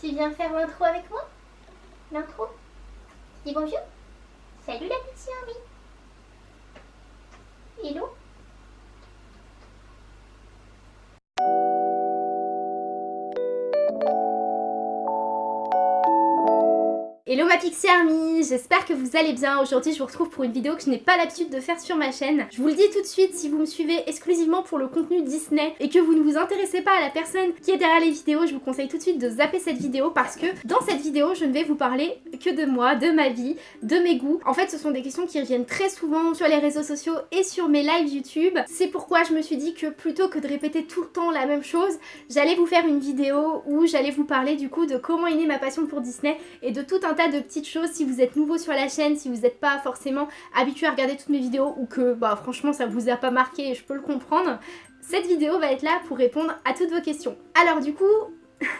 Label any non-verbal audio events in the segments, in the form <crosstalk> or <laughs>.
Tu viens faire l'intro avec moi? L'intro Dis bonjour. Salut la petite Army Hello? Hello ma Pixie Army, j'espère que vous allez bien. Aujourd'hui je vous retrouve pour une vidéo que je n'ai pas l'habitude de faire sur ma chaîne. Je vous le dis tout de suite, si vous me suivez exclusivement pour le contenu Disney et que vous ne vous intéressez pas à la personne qui est derrière les vidéos, je vous conseille tout de suite de zapper cette vidéo parce que dans cette vidéo je ne vais vous parler que de moi, de ma vie, de mes goûts. En fait ce sont des questions qui reviennent très souvent sur les réseaux sociaux et sur mes lives YouTube. C'est pourquoi je me suis dit que plutôt que de répéter tout le temps la même chose, j'allais vous faire une vidéo où j'allais vous parler du coup de comment est née ma passion pour Disney et de tout un de petites choses si vous êtes nouveau sur la chaîne, si vous n'êtes pas forcément habitué à regarder toutes mes vidéos ou que bah franchement ça vous a pas marqué je peux le comprendre. Cette vidéo va être là pour répondre à toutes vos questions. Alors du coup,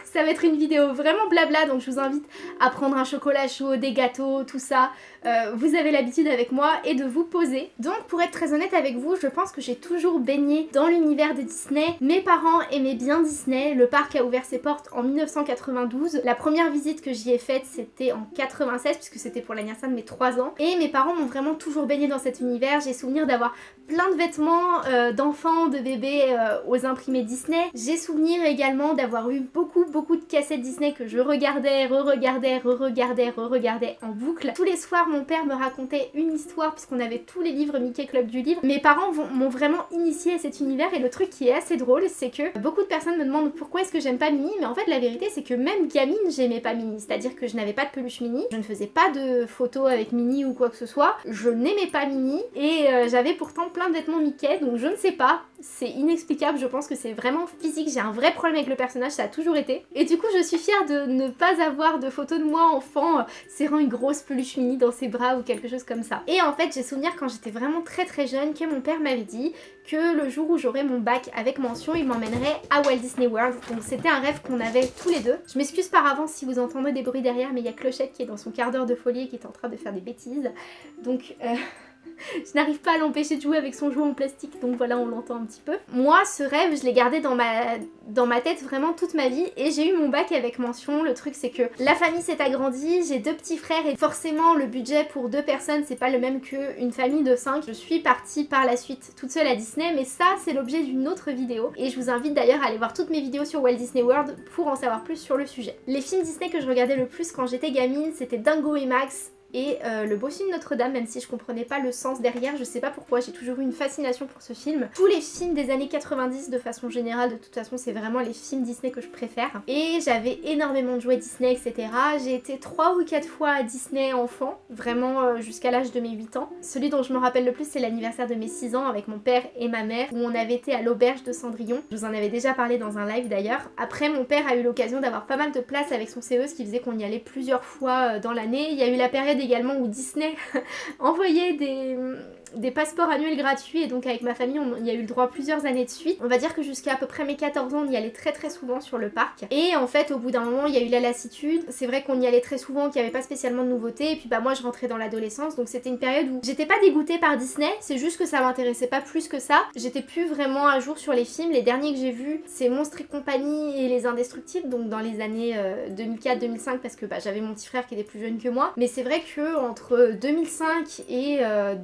ça va être une vidéo vraiment blabla donc je vous invite à prendre un chocolat chaud, des gâteaux, tout ça. Euh, vous avez l'habitude avec moi et de vous poser. Donc pour être très honnête avec vous, je pense que j'ai toujours baigné dans l'univers de Disney. Mes parents aimaient bien Disney, le parc a ouvert ses portes en 1992. La première visite que j'y ai faite c'était en 96 puisque c'était pour l'anniversaire de mes 3 ans. Et mes parents m'ont vraiment toujours baigné dans cet univers. J'ai souvenir d'avoir plein de vêtements euh, d'enfants, de bébés euh, aux imprimés Disney. J'ai souvenir également d'avoir eu beaucoup beaucoup de cassettes Disney que je regardais, re-regardais, re-regardais, re-regardais en boucle. Tous les soirs mon père me racontait une histoire puisqu'on avait tous les livres Mickey Club du livre. Mes parents m'ont vraiment initié à cet univers et le truc qui est assez drôle c'est que beaucoup de personnes me demandent pourquoi est-ce que j'aime pas Minnie mais en fait la vérité c'est que même gamine j'aimais pas Minnie. C'est-à-dire que je n'avais pas de peluche Minnie, je ne faisais pas de photos avec Minnie ou quoi que ce soit, je n'aimais pas Minnie et euh, j'avais pourtant plein de vêtements Mickey donc je ne sais pas, c'est inexplicable, je pense que c'est vraiment physique, j'ai un vrai problème avec le personnage, ça a toujours été. Et du coup je suis fière de ne pas avoir de photos de moi enfant euh, serrant une grosse peluche Minnie dans ses bras ou quelque chose comme ça. Et en fait j'ai souvenir quand j'étais vraiment très très jeune que mon père m'avait dit que le jour où j'aurais mon bac avec mention il m'emmènerait à Walt Disney World. Donc c'était un rêve qu'on avait tous les deux. Je m'excuse par avance si vous entendez des bruits derrière mais il y a Clochette qui est dans son quart d'heure de folie et qui est en train de faire des bêtises. Donc... Euh... <laughs> je n'arrive pas à l'empêcher de jouer avec son jouet en plastique, donc voilà, on l'entend un petit peu. Moi, ce rêve, je l'ai gardé dans ma, dans ma tête vraiment toute ma vie et j'ai eu mon bac avec mention. Le truc, c'est que la famille s'est agrandie, j'ai deux petits frères et forcément, le budget pour deux personnes, c'est pas le même qu'une famille de cinq. Je suis partie par la suite toute seule à Disney, mais ça, c'est l'objet d'une autre vidéo et je vous invite d'ailleurs à aller voir toutes mes vidéos sur Walt Disney World pour en savoir plus sur le sujet. Les films Disney que je regardais le plus quand j'étais gamine, c'était Dingo et Max, et euh, le bossu de Notre-Dame, même si je comprenais pas le sens derrière, je sais pas pourquoi, j'ai toujours eu une fascination pour ce film. Tous les films des années 90 de façon générale, de toute façon c'est vraiment les films Disney que je préfère. Et j'avais énormément de jouets Disney, etc. J'ai été 3 ou 4 fois à Disney enfant, vraiment euh, jusqu'à l'âge de mes 8 ans. Celui dont je me rappelle le plus c'est l'anniversaire de mes 6 ans avec mon père et ma mère, où on avait été à l'auberge de Cendrillon. Je vous en avais déjà parlé dans un live d'ailleurs. Après mon père a eu l'occasion d'avoir pas mal de place avec son CE, ce qui faisait qu'on y allait plusieurs fois euh, dans l'année. Il y a eu la période également où Disney. <laughs> Envoyait des, des passeports annuels gratuits et donc avec ma famille on y a eu le droit plusieurs années de suite. On va dire que jusqu'à à peu près mes 14 ans on y allait très très souvent sur le parc et en fait au bout d'un moment il y a eu la lassitude. C'est vrai qu'on y allait très souvent, qu'il n'y avait pas spécialement de nouveautés et puis bah moi je rentrais dans l'adolescence donc c'était une période où j'étais pas dégoûtée par Disney, c'est juste que ça m'intéressait pas plus que ça. J'étais plus vraiment à jour sur les films, les derniers que j'ai vus c'est Monstres et compagnie et Les Indestructibles donc dans les années 2004-2005 euh, parce que bah, j'avais mon petit frère qui était plus jeune que moi mais c'est vrai que entre 2005 et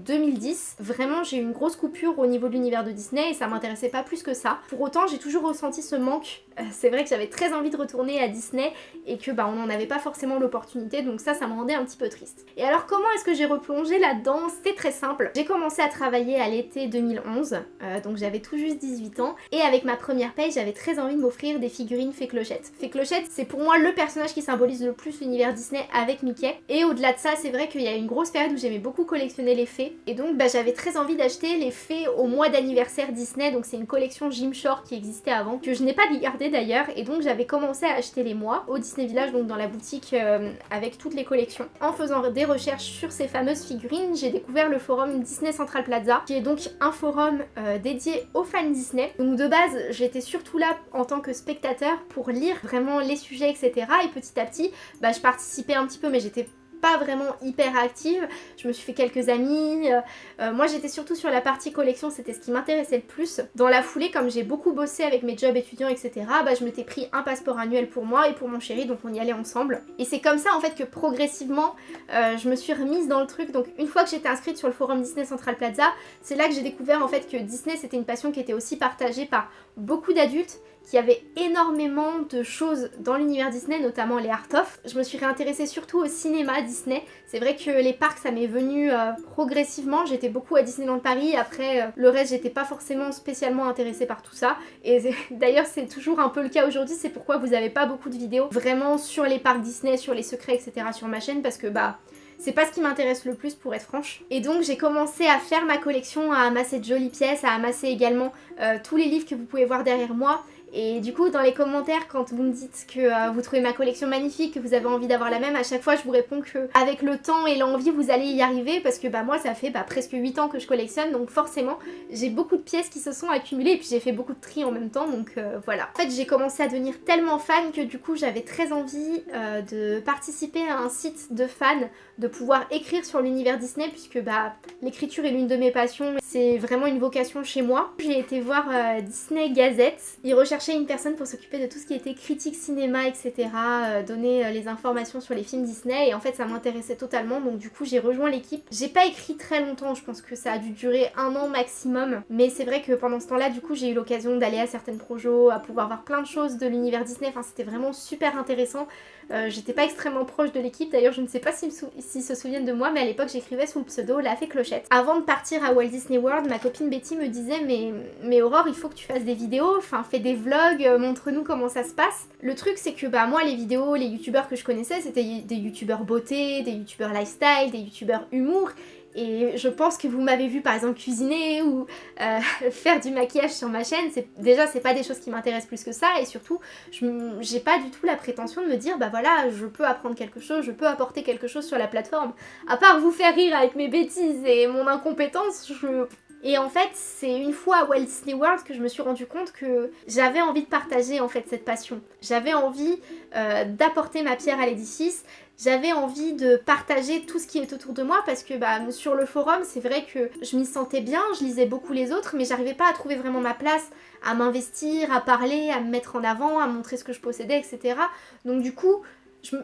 2010 Vraiment j'ai eu une grosse coupure au niveau de l'univers de Disney et ça m'intéressait pas plus que ça. Pour autant j'ai toujours ressenti ce manque. Euh, c'est vrai que j'avais très envie de retourner à Disney et que bah on n'en avait pas forcément l'opportunité donc ça ça me rendait un petit peu triste. Et alors comment est-ce que j'ai replongé là-dedans? C'était très simple. J'ai commencé à travailler à l'été 2011 euh, donc j'avais tout juste 18 ans et avec ma première paye j'avais très envie de m'offrir des figurines Fée Clochette. Fée Clochette c'est pour moi le personnage qui symbolise le plus l'univers Disney avec Mickey et au-delà de ça c'est vrai qu'il y a une grosse période où j'aimais beaucoup collectionner les fées et donc bah, j'avais très envie d'acheter les fées au mois d'anniversaire Disney, donc c'est une collection Jim Shore qui existait avant, que je n'ai pas gardé d'ailleurs, et donc j'avais commencé à acheter les mois au Disney Village, donc dans la boutique euh, avec toutes les collections. En faisant des recherches sur ces fameuses figurines, j'ai découvert le forum Disney Central Plaza, qui est donc un forum euh, dédié aux fans Disney. Donc de base, j'étais surtout là en tant que spectateur pour lire vraiment les sujets, etc. Et petit à petit, bah, je participais un petit peu, mais j'étais pas vraiment hyper active. Je me suis fait quelques amis. Euh, euh, moi j'étais surtout sur la partie collection, c'était ce qui m'intéressait le plus. Dans la foulée, comme j'ai beaucoup bossé avec mes jobs étudiants, etc., bah, je m'étais pris un passeport annuel pour moi et pour mon chéri, donc on y allait ensemble. Et c'est comme ça en fait que progressivement, euh, je me suis remise dans le truc. Donc une fois que j'étais inscrite sur le forum Disney Central Plaza, c'est là que j'ai découvert en fait que Disney c'était une passion qui était aussi partagée par beaucoup d'adultes qu'il y avait énormément de choses dans l'univers Disney, notamment les art-of. Je me suis réintéressée surtout au cinéma Disney. C'est vrai que les parcs, ça m'est venu euh, progressivement. J'étais beaucoup à Disneyland Paris. Après, euh, le reste, j'étais pas forcément spécialement intéressée par tout ça. Et <laughs> d'ailleurs, c'est toujours un peu le cas aujourd'hui. C'est pourquoi vous avez pas beaucoup de vidéos vraiment sur les parcs Disney, sur les secrets, etc. sur ma chaîne. Parce que, bah, c'est pas ce qui m'intéresse le plus pour être franche. Et donc j'ai commencé à faire ma collection, à amasser de jolies pièces, à amasser également euh, tous les livres que vous pouvez voir derrière moi. Et du coup, dans les commentaires, quand vous me dites que euh, vous trouvez ma collection magnifique, que vous avez envie d'avoir la même, à chaque fois je vous réponds que avec le temps et l'envie, vous allez y arriver parce que bah moi, ça fait bah, presque 8 ans que je collectionne, donc forcément, j'ai beaucoup de pièces qui se sont accumulées et puis j'ai fait beaucoup de tri en même temps, donc euh, voilà. En fait, j'ai commencé à devenir tellement fan que du coup, j'avais très envie euh, de participer à un site de fans, de pouvoir écrire sur l'univers Disney puisque bah l'écriture est l'une de mes passions, c'est vraiment une vocation chez moi. J'ai été voir Disney Gazette, ils une personne pour s'occuper de tout ce qui était critique cinéma, etc. Euh, donner euh, les informations sur les films Disney et en fait ça m'intéressait totalement donc du coup j'ai rejoint l'équipe. J'ai pas écrit très longtemps, je pense que ça a dû durer un an maximum mais c'est vrai que pendant ce temps-là du coup j'ai eu l'occasion d'aller à certaines projets, à pouvoir voir plein de choses de l'univers Disney, enfin c'était vraiment super intéressant. Euh, j'étais pas extrêmement proche de l'équipe, d'ailleurs je ne sais pas s'ils se souviennent de moi, mais à l'époque j'écrivais sous le pseudo La Fée Clochette. Avant de partir à Walt Disney World, ma copine Betty me disait mais, mais Aurore il faut que tu fasses des vidéos, enfin fais des vlogs, euh, montre-nous comment ça se passe. Le truc c'est que bah moi les vidéos, les youtubeurs que je connaissais c'était des youtubeurs beauté, des youtubeurs lifestyle, des youtubeurs humour et je pense que vous m'avez vu par exemple cuisiner ou euh, <laughs> faire du maquillage sur ma chaîne, déjà c'est pas des choses qui m'intéressent plus que ça et surtout j'ai pas du tout la prétention de me dire bah voilà je peux apprendre quelque chose, je peux apporter quelque chose sur la plateforme. À part vous faire rire avec mes bêtises et mon incompétence, je et en fait, c'est une fois à Walt Disney World que je me suis rendu compte que j'avais envie de partager en fait cette passion. J'avais envie euh, d'apporter ma pierre à l'édifice, j'avais envie de partager tout ce qui est autour de moi parce que bah, sur le forum, c'est vrai que je m'y sentais bien, je lisais beaucoup les autres, mais j'arrivais pas à trouver vraiment ma place, à m'investir, à parler, à me mettre en avant, à montrer ce que je possédais, etc. Donc du coup,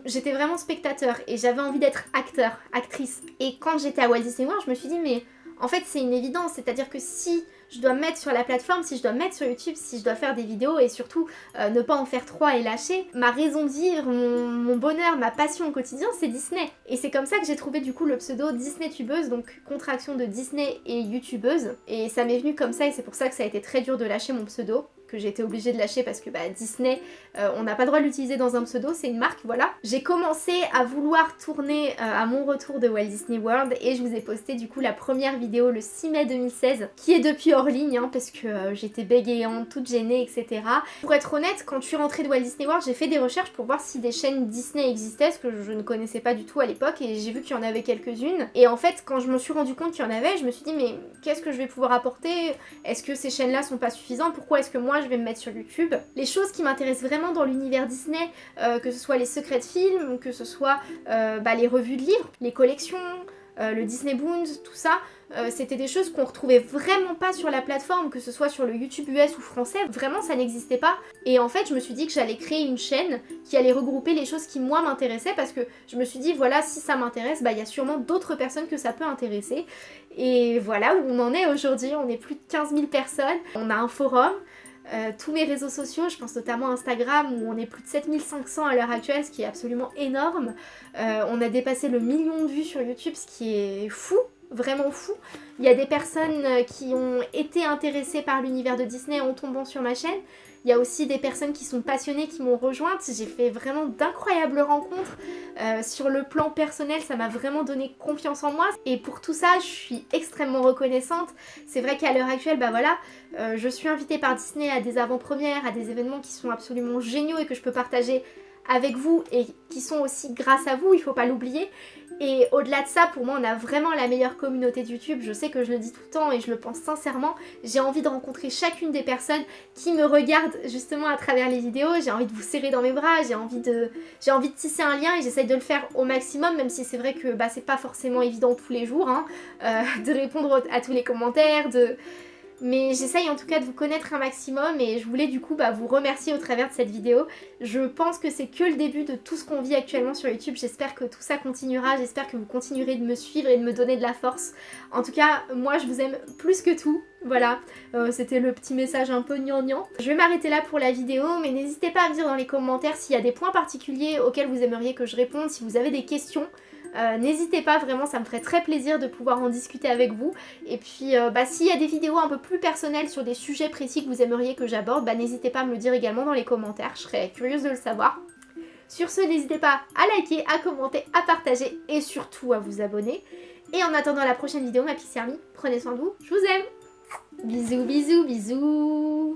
j'étais vraiment spectateur et j'avais envie d'être acteur, actrice. Et quand j'étais à Walt Disney World, je me suis dit mais en fait c'est une évidence, c'est-à-dire que si je dois me mettre sur la plateforme, si je dois me mettre sur YouTube, si je dois faire des vidéos et surtout euh, ne pas en faire trois et lâcher, ma raison de vivre, mon, bonheur, ma passion au quotidien, c'est Disney. Et c'est comme ça que j'ai trouvé du coup le pseudo Disney tubeuse, donc contraction de Disney et YouTubeuse. Et ça m'est venu comme ça et c'est pour ça que ça a été très dur de lâcher mon pseudo que j'ai été obligée de lâcher parce que bah, Disney, euh, on n'a pas le droit de l'utiliser dans un pseudo, c'est une marque, voilà. J'ai commencé à vouloir tourner euh, à mon retour de Walt Disney World et je vous ai posté du coup la première vidéo le 6 mai 2016 qui est depuis hors ligne hein, parce que euh, j'étais bégayante, toute gênée, etc. Pour être honnête, quand je suis rentrée de Walt Disney World, j'ai fait des recherches pour voir si des chaînes Disney existaient, ce que je ne connaissais pas du tout à l'époque et j'ai vu qu'il y en avait quelques-unes. Et en fait, quand je me suis rendu compte qu'il y en avait, je me suis dit mais qu'est-ce que je vais pouvoir apporter? Est-ce que ces chaînes-là sont pas suffisantes? Pourquoi est-ce que moi je vais me mettre sur YouTube. Les choses qui m'intéressent vraiment dans l'univers Disney, euh, que ce soit les secrets de films, que ce soit euh, bah, les revues de livres, les collections, euh, le Disney Boons, tout ça, c'était des choses qu'on retrouvait vraiment pas sur la plateforme, que ce soit sur le YouTube US ou français, vraiment ça n'existait pas. Et en fait je me suis dit que j'allais créer une chaîne qui allait regrouper les choses qui moi m'intéressaient parce que je me suis dit voilà si ça m'intéresse, bah il y a sûrement d'autres personnes que ça peut intéresser. Et voilà où on en est aujourd'hui, on est plus de 15 000 personnes, on a un forum, euh, tous mes réseaux sociaux, je pense notamment Instagram où on est plus de 7500 à l'heure actuelle, ce qui est absolument énorme. Euh, on a dépassé le million de vues sur YouTube, ce qui est fou, vraiment fou. Il y a des personnes euh, qui ont été intéressées par l'univers de Disney en tombant sur ma chaîne. Il y a aussi des personnes qui sont passionnées qui m'ont rejointe. J'ai fait vraiment d'incroyables rencontres. Euh, sur le plan personnel, ça m'a vraiment donné confiance en moi. Et pour tout ça, je suis extrêmement reconnaissante. C'est vrai qu'à l'heure actuelle, bah voilà, euh, je suis invitée par Disney à des avant-premières, à des événements qui sont absolument géniaux et que je peux partager avec vous et qui sont aussi grâce à vous, il faut pas l'oublier. Et au-delà de ça, pour moi, on a vraiment la meilleure communauté de YouTube. Je sais que je le dis tout le temps et je le pense sincèrement. J'ai envie de rencontrer chacune des personnes qui me regardent justement à travers les vidéos. J'ai envie de vous serrer dans mes bras, j'ai envie de j'ai envie de tisser un lien et j'essaye de le faire au maximum, même si c'est vrai que bah, c'est pas forcément évident tous les jours hein, euh, <laughs> de répondre à tous les commentaires, de mais j'essaye en tout cas de vous connaître un maximum et je voulais du coup bah, vous remercier au travers de cette vidéo. Je pense que c'est que le début de tout ce qu'on vit actuellement sur YouTube, j'espère que tout ça continuera, j'espère que vous continuerez de me suivre et de me donner de la force. En tout cas, moi je vous aime plus que tout, voilà, euh, c'était le petit message un peu gnangnan. Je vais m'arrêter là pour la vidéo, mais n'hésitez pas à me dire dans les commentaires s'il y a des points particuliers auxquels vous aimeriez que je réponde, si vous avez des questions. Euh, n'hésitez pas, vraiment ça me ferait très plaisir de pouvoir en discuter avec vous. Et puis euh, bah, s'il y a des vidéos un peu plus personnelles sur des sujets précis que vous aimeriez que j'aborde, bah, n'hésitez pas à me le dire également dans les commentaires, je serais curieuse de le savoir. Sur ce, n'hésitez pas à liker, à commenter, à partager et surtout à vous abonner. Et en attendant la prochaine vidéo, ma Pixie Army, prenez soin de vous, je vous aime Bisous, bisous, bisous